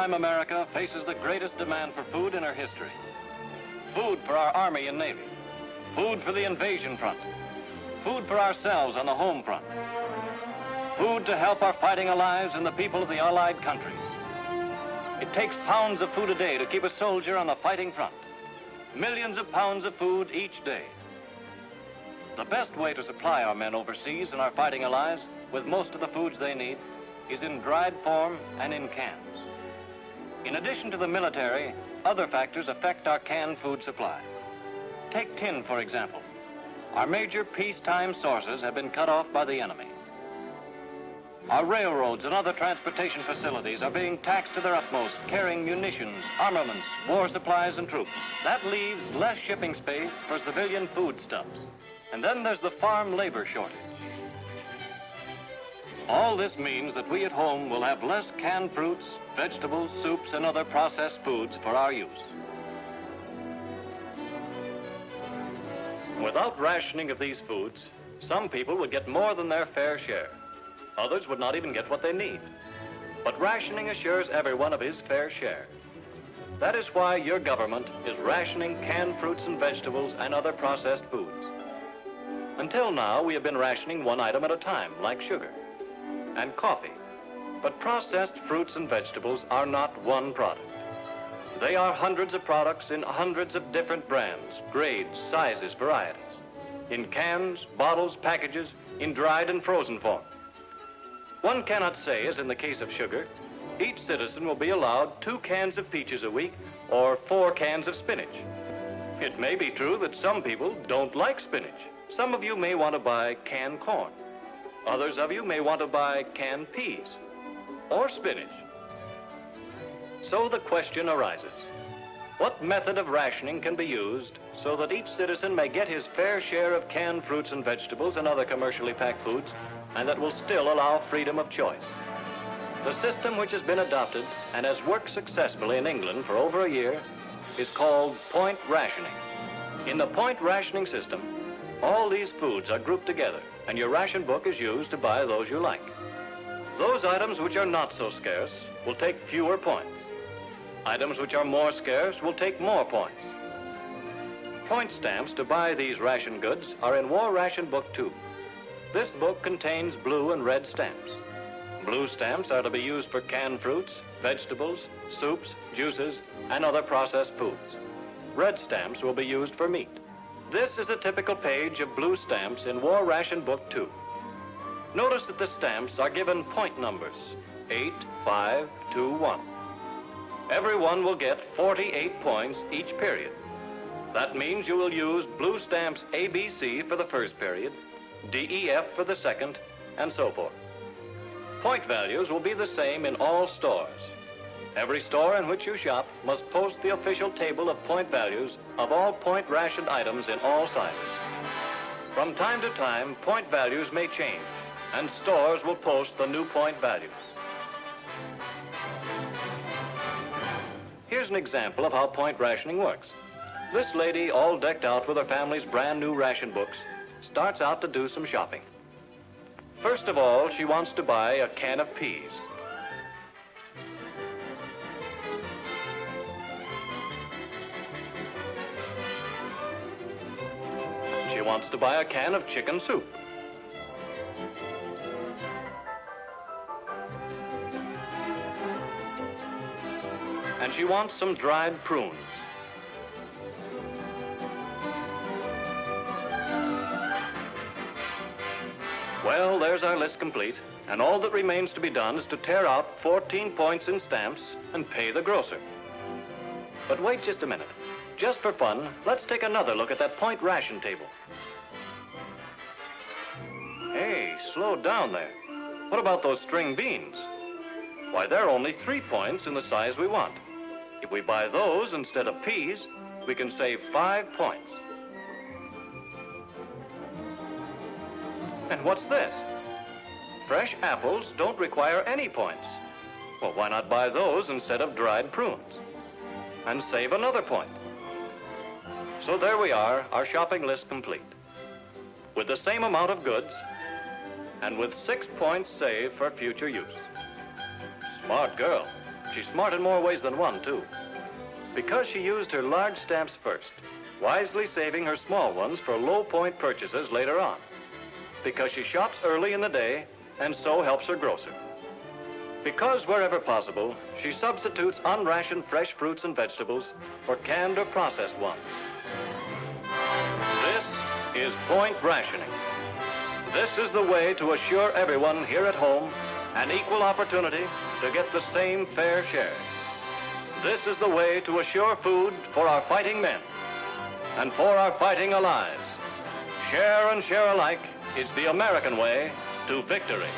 wartime America faces the greatest demand for food in her history. Food for our Army and Navy. Food for the invasion front. Food for ourselves on the home front. Food to help our fighting allies and the people of the Allied countries. It takes pounds of food a day to keep a soldier on the fighting front. Millions of pounds of food each day. The best way to supply our men overseas and our fighting allies with most of the foods they need is in dried form and in cans. In addition to the military, other factors affect our canned food supply. Take tin, for example. Our major peacetime sources have been cut off by the enemy. Our railroads and other transportation facilities are being taxed to their utmost, carrying munitions, armaments, war supplies, and troops. That leaves less shipping space for civilian foodstuffs. And then there's the farm labor shortage. All this means that we at home will have less canned fruits, vegetables, soups, and other processed foods for our use. Without rationing of these foods, some people would get more than their fair share. Others would not even get what they need. But rationing assures everyone of his fair share. That is why your government is rationing canned fruits and vegetables and other processed foods. Until now, we have been rationing one item at a time, like sugar and coffee. But processed fruits and vegetables are not one product. They are hundreds of products in hundreds of different brands, grades, sizes, varieties. In cans, bottles, packages, in dried and frozen form. One cannot say, as in the case of sugar, each citizen will be allowed two cans of peaches a week or four cans of spinach. It may be true that some people don't like spinach. Some of you may want to buy canned corn. Others of you may want to buy canned peas or spinach. So the question arises, what method of rationing can be used so that each citizen may get his fair share of canned fruits and vegetables and other commercially packed foods and that will still allow freedom of choice? The system which has been adopted and has worked successfully in England for over a year is called point rationing. In the point rationing system, all these foods are grouped together, and your ration book is used to buy those you like. Those items which are not so scarce will take fewer points. Items which are more scarce will take more points. Point stamps to buy these ration goods are in War Ration Book 2. This book contains blue and red stamps. Blue stamps are to be used for canned fruits, vegetables, soups, juices, and other processed foods. Red stamps will be used for meat. This is a typical page of blue stamps in War Ration Book 2. Notice that the stamps are given point numbers, 8, 5, 2, 1. Everyone will get 48 points each period. That means you will use blue stamps ABC for the first period, DEF for the second, and so forth. Point values will be the same in all stores. Every store in which you shop must post the official table of point values of all point rationed items in all sizes. From time to time, point values may change, and stores will post the new point values. Here's an example of how point rationing works. This lady, all decked out with her family's brand new ration books, starts out to do some shopping. First of all, she wants to buy a can of peas. She wants to buy a can of chicken soup. And she wants some dried prunes. Well, there's our list complete. And all that remains to be done is to tear out 14 points in stamps and pay the grocer. But wait just a minute. Just for fun, let's take another look at that point ration table. Hey, slow down there. What about those string beans? Why, they're only three points in the size we want. If we buy those instead of peas, we can save five points. And what's this? Fresh apples don't require any points. Well, why not buy those instead of dried prunes? And save another point. So there we are, our shopping list complete. With the same amount of goods, and with six points saved for future use. Smart girl. She's smart in more ways than one, too. Because she used her large stamps first, wisely saving her small ones for low-point purchases later on. Because she shops early in the day and so helps her grocer. Because wherever possible, she substitutes unrationed fresh fruits and vegetables for canned or processed ones. This is point rationing. This is the way to assure everyone here at home an equal opportunity to get the same fair share. This is the way to assure food for our fighting men and for our fighting allies. Share and share alike is the American way to victory.